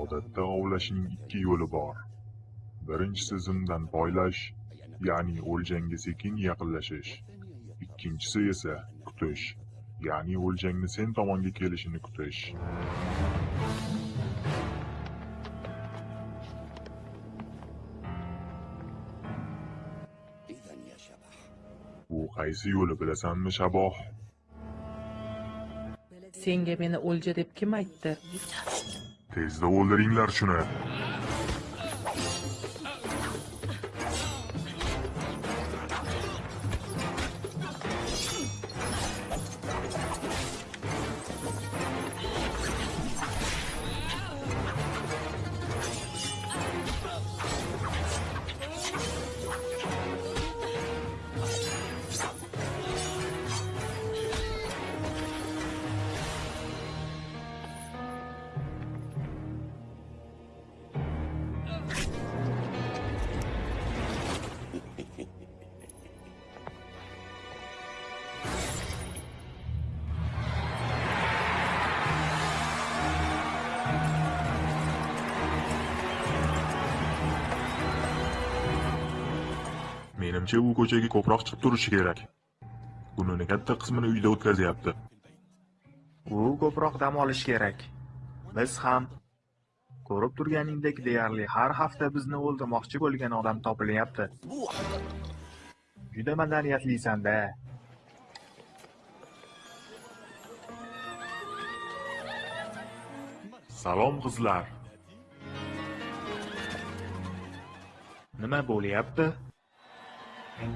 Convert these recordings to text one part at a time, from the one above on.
Odatda ovlashning ikki yo'li bor. Birinchisi zimdan poylash, ya'ni o'ljangga sekin yaqinlashish. Ikkinchisi esa kutish, ya'ni o'ljangni sen tomonga kelishini kutish. Bu qaysi yo'li bilasanmi, Shaboh? Senga meni o'lja deb kim aytdi? Tezda o'ldiringlar shuni. Menimcha u ko'chaga ko'proq chiqib turishi kerak. Kunini katta qismini uyda o'tkazyapti. U ko'proq dam olish kerak. Biz ham ko'rib turganingdek deyarli har hafta bizni o'ldirmoqchi bo'lgan odam topilyapti. Juda madaniyatlisan-da. Salom qizlar. Nima bo'lyapti? Rahmat,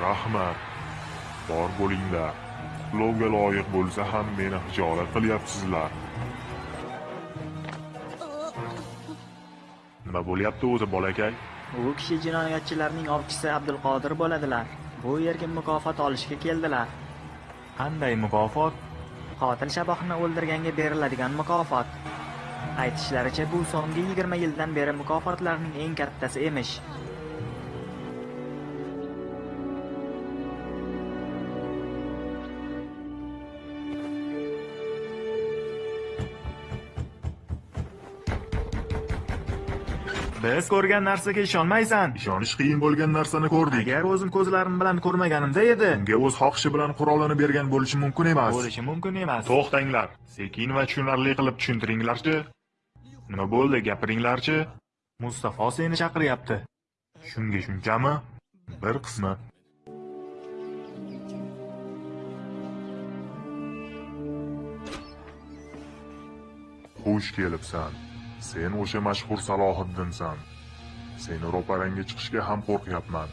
rahmat. Bor bo'linglar. Qutlovga loyiq bo'lsa ham meni hijolat qilyapsizlar. Nima bo'lyapti o'zi bolakay? U kishi jinoyatchilarning ovchisi Abdulqodir bo'ladilar. Bu yerga mukofot olishga keldilar. Qanday mukofot? Qotil Shabohni o'ldirganga beriladigan mukofot. Aytishlaricha bu so'nggi 20 yildan beri mukofotlarning eng kattasi emish. Biz ko'rgan narsaga ishonmaysan. Ishonish qiyin bo'lgan narsani ko'rdik. Agar o'zim ko'zlarim bilan ko'rmaganimda edi, Unga o'z xohishi bilan qurolini bergan bo'lishi mumkin emas. bo'lishi mumkin emas. To'xtanglar. Sekin va tushunarli qilib tushuntiringlarchi. Nima bo'ldi, gapiringlarchi. Mustafo seni chaqiryapti. Shunga shunchami? Bir qismi. Xush kelibsan. Sen o'sha mashhur Salohiddinsan. Seni ro'parangga chiqishga ham qo'rqyapman.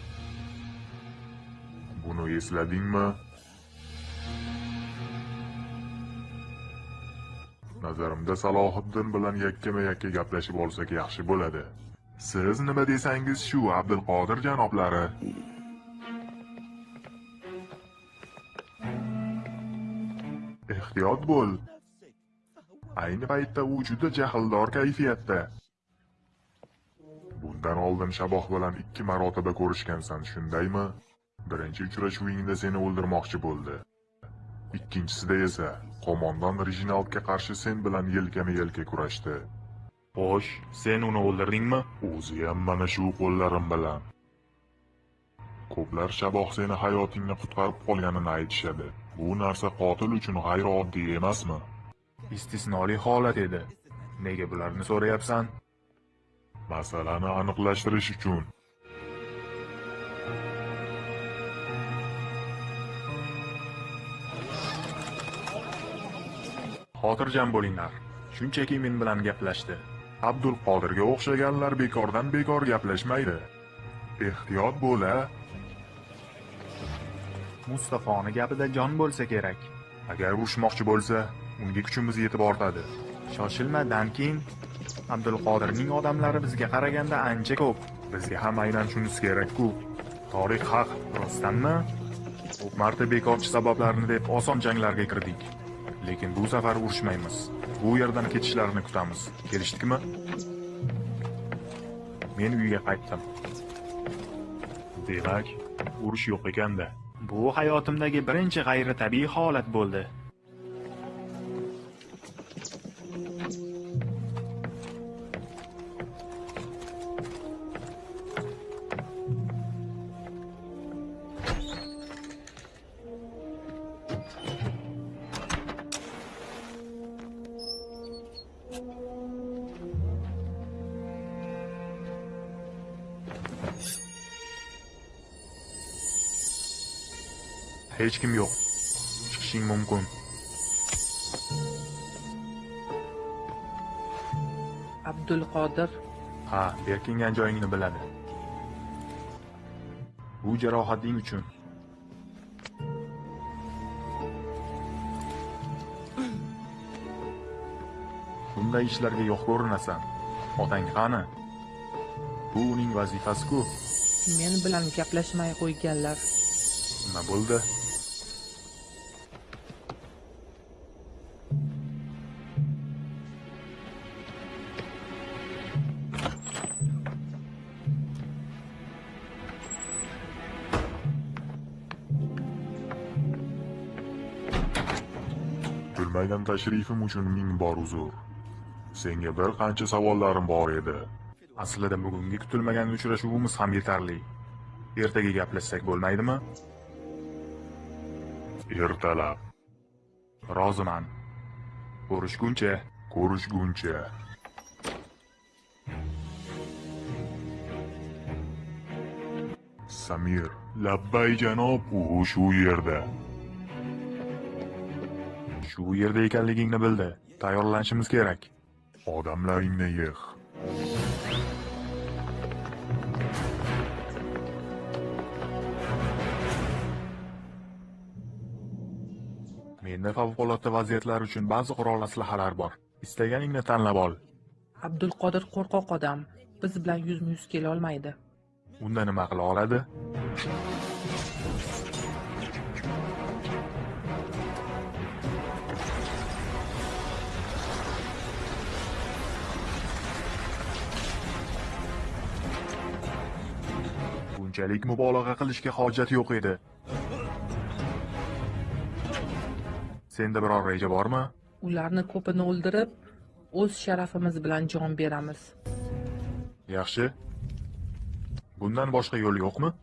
Buni esladingmi? Nazarimda Salohiddin bilan yakkama-yakka gaplashib olsak yaxshi bo'ladi. Siz nima desangiz shu Abdulqodir janoblari. Ehtiyot bo'l. Ayni paytda u juda jahldor kayfiyatda. Bundan oldin Shaboh bilan ikki marotaba ko'rishgansan, shundaymi? Birinchi uchrashuvingda seni o'ldirmoqchi bo'ldi. Ikkinchisida esa qo'mondon Rijinaldga qarshi sen bilan yelkama-yelka kurashdi. Xo'sh, sen uni o'ldirdingmi? O'zi ham mana shu qo'llarim bilan. Ko'plar Shaboh seni hayotingni qutqarib qolganini aytishadi. Bu narsa qotil uchun g'ayrioddiy emasmi? Istisnoli holat edi. Nega bularni so'rayapsan? Masalani aniqlashtirish uchun Xotirjam bo'linglar. Shunchaki men bilan gaplashdi. Abdulqodirga o'xshaganlar bekordan bekor gaplashmaydi. Ehtiyot bo'l-a. Mustafoni gapida jon bo'lsa kerak. Agar urushmoqchi bo'lsa, unga kuchimiz yetib ortadi. Shoshilma, Dankin. abdulqodirning odamlari bizga qaraganda ancha ko'p. Bizga ham aynan shunisi kerak-ku. Tarix haq rostdanmi? Ko'p marta bekorchi sabablarni deb oson janglarga kirdik. Lekin bu safar urushmaymiz. Bu yerdan ketishlarini kutamiz. Kelishdikmi? Men uyga qaytdim. Demak urush yo'q ekanda. Bu hayotimdagi birinchi g'ayritabiiy holat bo'ldi. Hech kim yo'q. Chiqishing mumkin. Abdulqodir. Ha berkingan joyingni biladi. Bu jarohating uchun. Bunday ishlarga yo'q ko'rinasan otang qani? Bu uning vazifasi-ku. Men bilan gaplashmay qo'yganlar. Nima bo'ldi tashrifim uchun ming bor uzr. Senga bir qancha savollarim bor edi. aslida bugungi kutilmagan uchrashuvimiz ham yetarli ertaga gaplashsak bo'lmaydimi Ertalab roziman ko'rishguncha ko'rishguncha. Samir, labbay janob, u shu yerda. Shu yerda ekanligingni bildi. Tayyorlanishimiz kerak. Odamlaringni yig'. menda favqulodda vaziyatlar uchun ba'zi qurol aslahalar bor. Istaganingni tanlab ol. Abdulqodir qo'rqoq odam. Biz bilan yuzma yuz kelolmaydi. Unda nima qila oladi bunchalik mubolag'a qilishga hojat yo'q edi senda biror reja bormi ularni ko'pini o'ldirib o'z sharafimiz bilan jon beramiz yaxshi bundan boshqa yo'l yo'qmi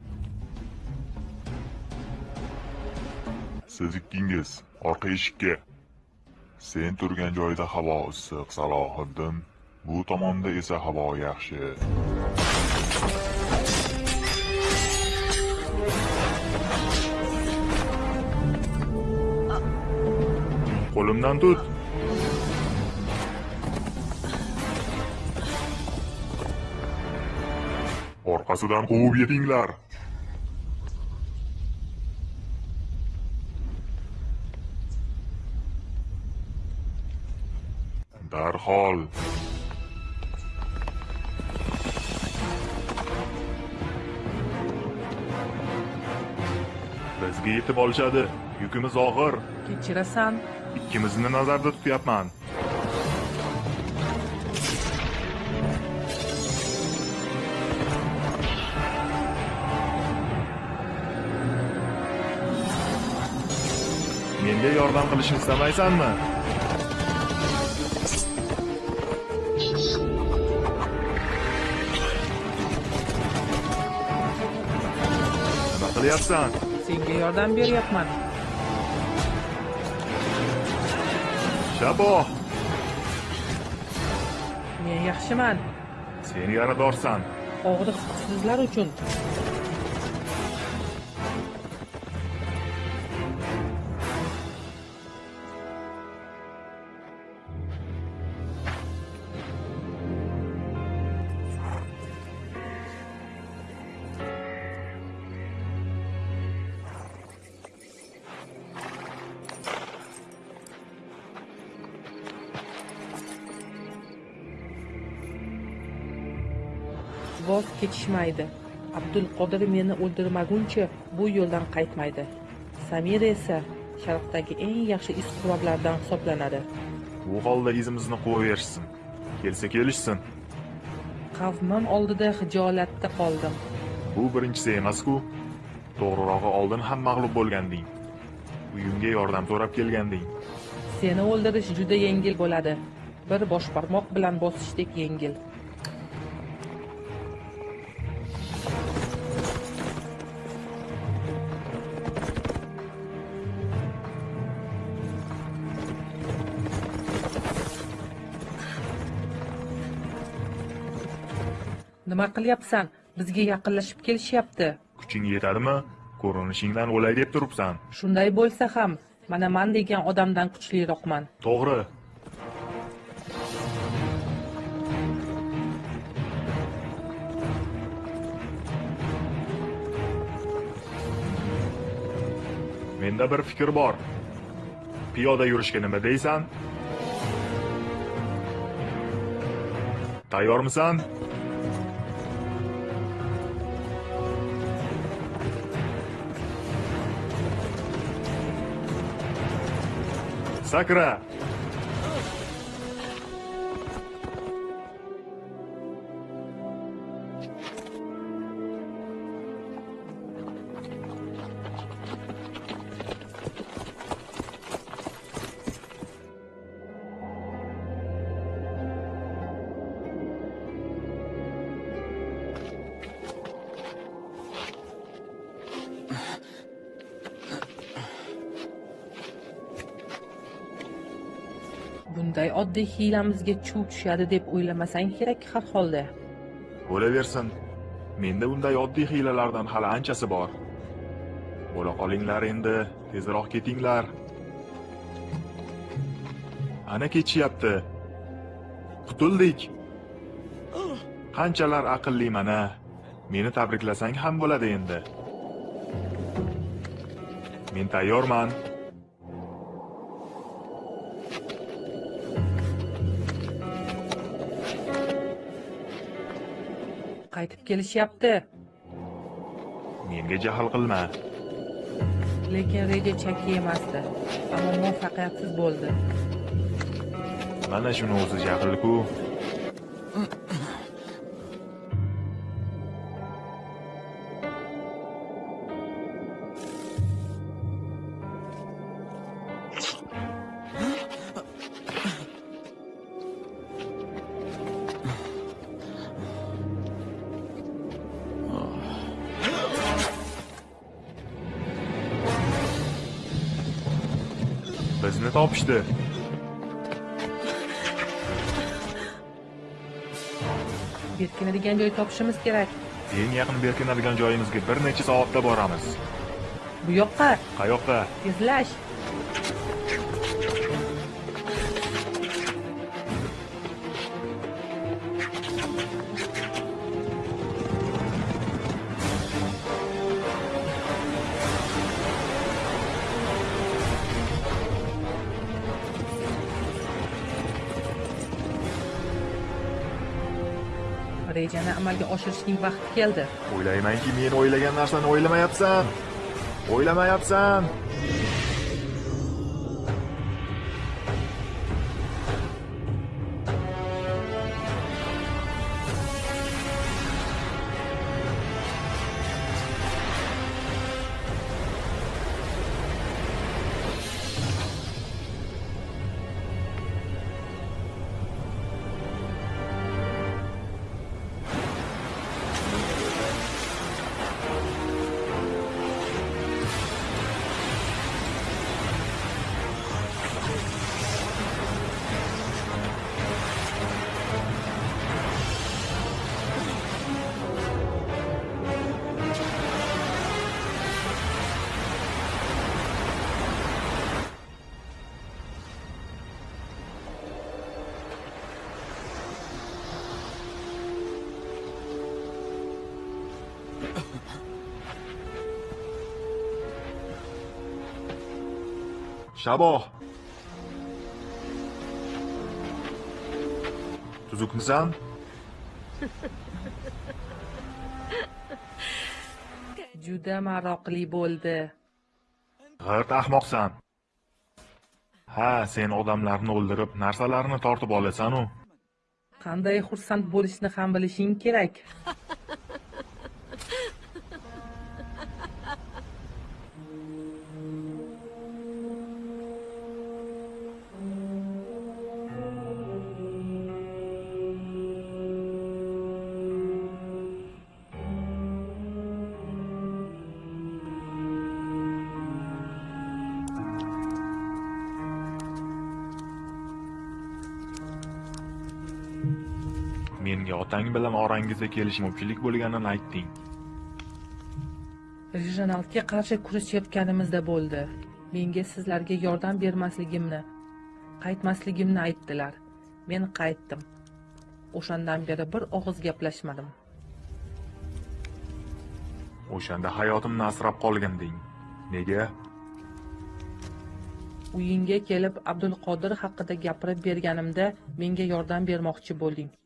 Siz ikkingiz orqa eshikka. Sen turgan joyda havo issiq, Salohiddin. Bu tomonda esa havo yaxshi. Qo'limdan tut. Orqasidan quvib yetinglar. Darhol. Bizga yetib olishadi. Yukimiz og'ir. Kechirasan. Ikkimizni nazarda tutyapman menga yordam qilishni istamaysanmi? Nima qilyapsan? Senga yordam beryapman. Shaboh men yaxshiman. Sen yaradorsan og'riq sizlar uchun voz kechishmaydi. Abdulqodir meni o'ldirmaguncha bu yo'ldan qaytmaydi. Samira esa sharqdagi eng yaxshi izquvarlardan hisoblanadi. Bu holda izimizni qo'yaverishsin kelsa kelishsin. Qavmim oldida hijolatda qoldim. Bu birinchisi emasku to'g'rirog'i oldin ham mag'lub bo'lganding. Uyimga yordam so'rab kelganding. Seni o'ldirish juda yengil bo'ladi. Bir boshbarmoq bilan bosishdek yengil nima qilyapsan? Bizga yaqinlashib kelishyapti. Kuching yetadimi? Ko'rinishingdan o'lay deb turibsan. Shunday bo'lsa ham mana man degan odamdan kuchliroqman. To'g'ri. Menda bir fikr bor. Piyoda yurishga nima deysan? Tayyormisan Сократ. Oddiy hiylamizga chuv tushadi deb o'ylamasang kerak har holda. Bo'laversin menda bunday oddiy hiylalardan hali anchasi bor. Bo'la qolinglar endi tezroq ketinglar. Ana kechyapti qutuldik. Qanchalar aqlli mana. Meni tabriklasang ham bo'ladi endi. Men tayyorman. Qaytib kelishyapti. Menga jahl qilma. Lekin reja chakki emasdi ammo muvaffaqiyatsiz bo'ldi. Mana shuni o'zi jahlku bizni topishdi berkinadigan joy topishimiz kerak eng yaqin berkinadigan joyimizga bir necha soatda boramiz bu yoqqa qayoqqa tezlash rejani amalga oshirishning vaqti keldi. O'ylaymanki men o'ylagan narsani o'ylamayapsan. O'ylamayapsan. Shaboh tuzukmisan juda maroqli bo'ldi. G'irt ahmoqsan. Ha sen odamlarni o'ldirib narsalarni tortib olasanu. Qanday xursand bo'lishni ham bilishing kerak otang bilan orangizda kelishmovchilik bo'lganini aytding. Rejonaltga qarshi kurashayotganimizda bo'ldi. Menga sizlarga yordam bermasligimni qaytmasligimni aytdilar. Men qaytdim. O'shandan beri bir og'iz gaplashmadim. O'shanda hayotimni asrab qolganding nega? Uyingga kelib abdulqodir haqida gapirib berganimda menga yordam bermoqchi bo'lding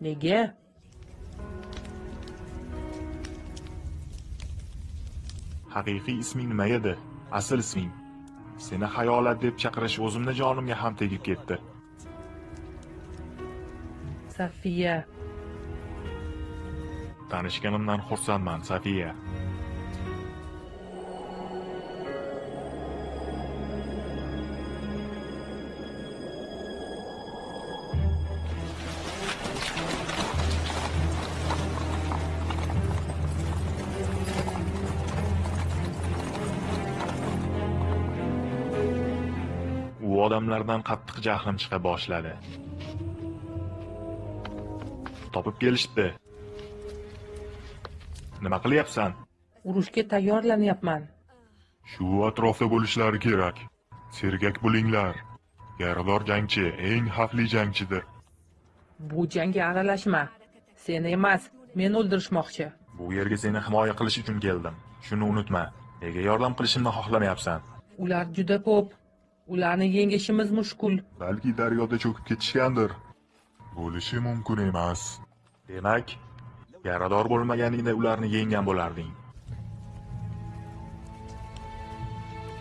nega? Haqiqiy isming nima edi asl isming. Seni hayolat deb chaqirish o'zimni jonimga ham tegib ketdi. Safiya. Tanishganimdan xursandman safiya odamlardan qattiq jahlim chiqa boshladi. Topib kelishdi nima qilyapsan? Urushga tayyorlanyapman. Shu atrofda bo'lishlari kerak. Sergak bo'linglar. Yarador jangchi eng xavfli jangchidir. bu jangga aralashma. Seni emas meni o'ldirishmoqchi. Bu yerga seni himoya qilish uchun keldim. Shuni unutma. Nega yordam qilishimni xohlamayapsan? Ular juda ko'p ularni yengishimiz mushkul. Balki daryoda cho'kib ketishgandir. Bo'lishi mumkin emas. demak yarador bo'lmaganingda ularni yenggan bo'larding.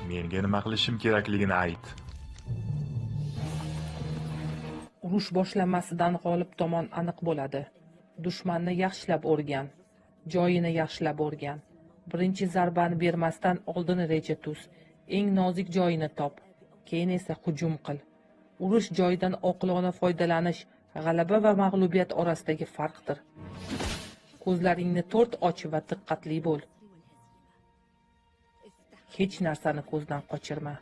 Menga nima qilishim kerakligini ayt. Urush boshlanmasidan g'olib tomon aniq bo'ladi. Dushmanni yaxshilab o'rgan joyini yaxshilab o'rgan. Birinchi zarbani bermasdan oldin reja tuz. Eng nozik joyini top keyin esa hujum qil. Urush joyidan oqilona foydalanish g'alaba va mag'lubiyat orasidagi farqdir. Ko'zlaringni to'rt och va diqqatli bo'l. Hech narsani ko'zdan qochirma.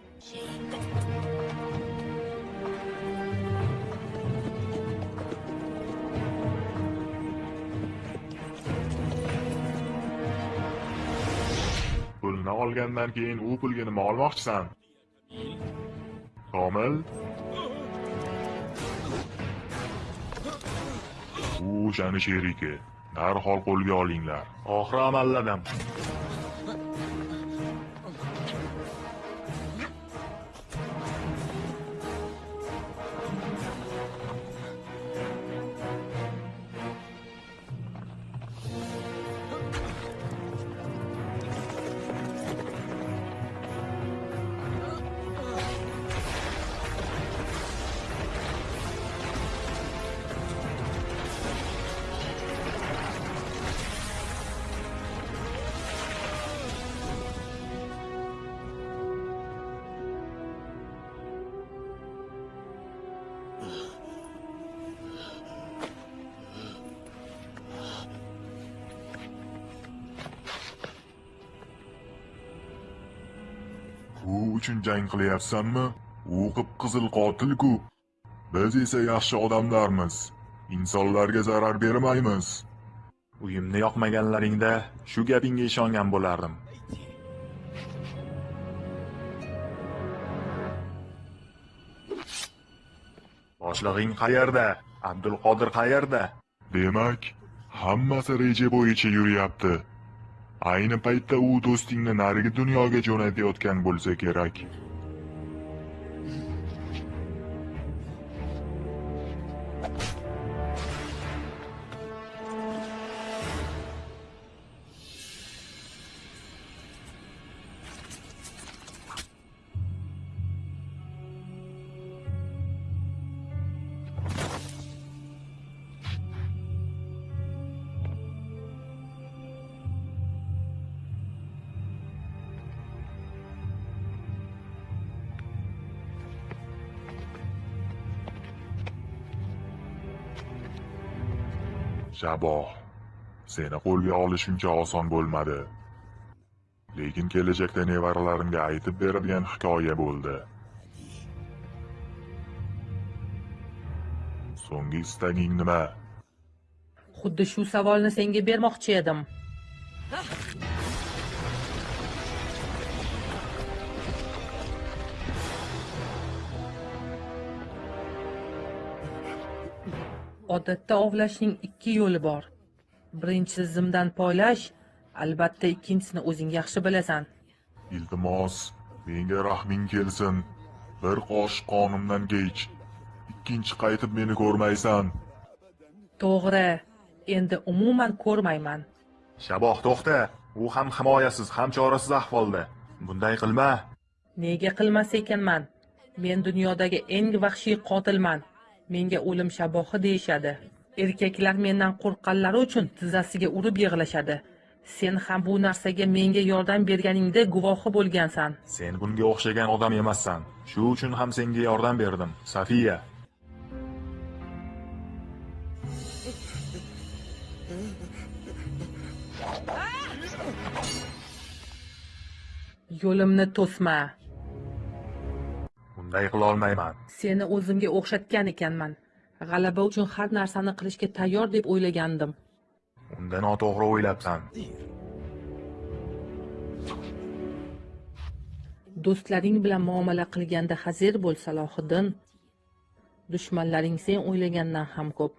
Pulni olgandan keyin u pulga nima olmoqchisan? Komil? U o'shani sherigi. Darhol qo'lga olinglar. oxiri amalladim uchun jang qilyapsanmi? U qip-qizil qotil-ku. Biz esa yaxshi odamlarmiz. Insonlarga zarar bermaymiz. uyimni yoqmaganlaringda shu gapingga ishongan bo'lardim boshlig'ing qayerda abdulqodir qayerda Demak, hammasi reja bo'yicha yuryapti. Ayni paytda u do'stingni narigi dunyoga jo'natayotgan bo'lsa kerak. Shaboh, seni qo'lga olishuncha oson bo'lmadi. Lekin kelajakda nevaralarimga aytib beradigan hikoya bo'ldi. So'nggi istaging nima? Xuddi shu savolni senga bermoqchi edim. Odatda ovlashning ikki yo'li bor. Birinchisi zimdan poylash, albatta ikkinchisini o'zing yaxshi bilasan. Iltimos, menga rahming kelsin. Bir qoshiq qonimdan kech. Ikkinchi qaytib meni ko'rmaysan. To'g'ri, endi umuman ko'rmayman. Shaboh to'xta. U ham himoyasiz, ham chorasiz ahvolda. Bunday qilma. Nega qilmas ekanman? Men dunyodagi eng vahshiy qotilman. Menga o'lim shabohi deyishadi. Erkaklar mendan qo'rqqanlari uchun tizzasiga urib yig'lashadi. Sen ham bu narsaga menga yordam berganingda guvohi bo'lgansan. Sen bunga o'xshagan odam emassan. Shu uchun ham senga yordam berdim. Safiya. Yo'limni to'sma. Bunday qila olmayman. Seni o'zimga o'xshatgan ekanman. G'alaba uchun har narsani qilishga tayyor deb o'ylagandim. Unda noto'g'ri o'ylabsan. Do'stlaring bilan muomala qilganda hazir bo'l Salohiddin. Dushmanlaring sen o'ylagandan ham ko'p.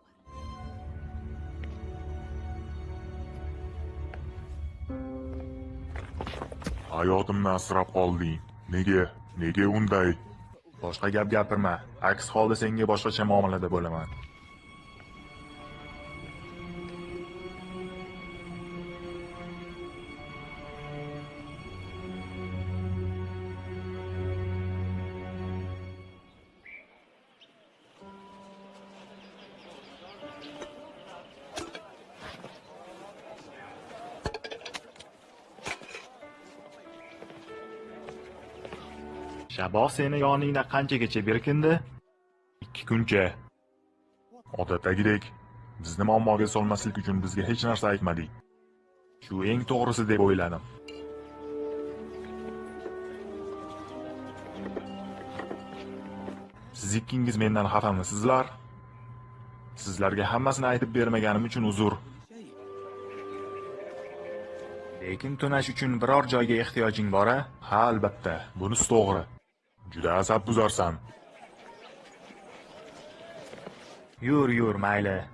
Hayotimni asrab qolding. Nega? Nega unday? Boshqa gap gapirma. Aks holda senga boshqacha muomalada bo'laman. Shaboh seni yoningda qanchagacha berkindi? Ikki kuncha. Odatdagidek, bizni muammoga solmaslik uchun bizga hech narsa aytmading Shu eng to'g'risi deb o'yladim. Siz ikkingiz mendan xafamisizlar? Sizlarga hammasini aytib bermaganim uchun uzr. Lekin tunash uchun biror joyga ehtiyojing bor-a? Ha, albatta. Bunisi to'g'ri. Juda asabbuzarsan. Yur, yur, mayli.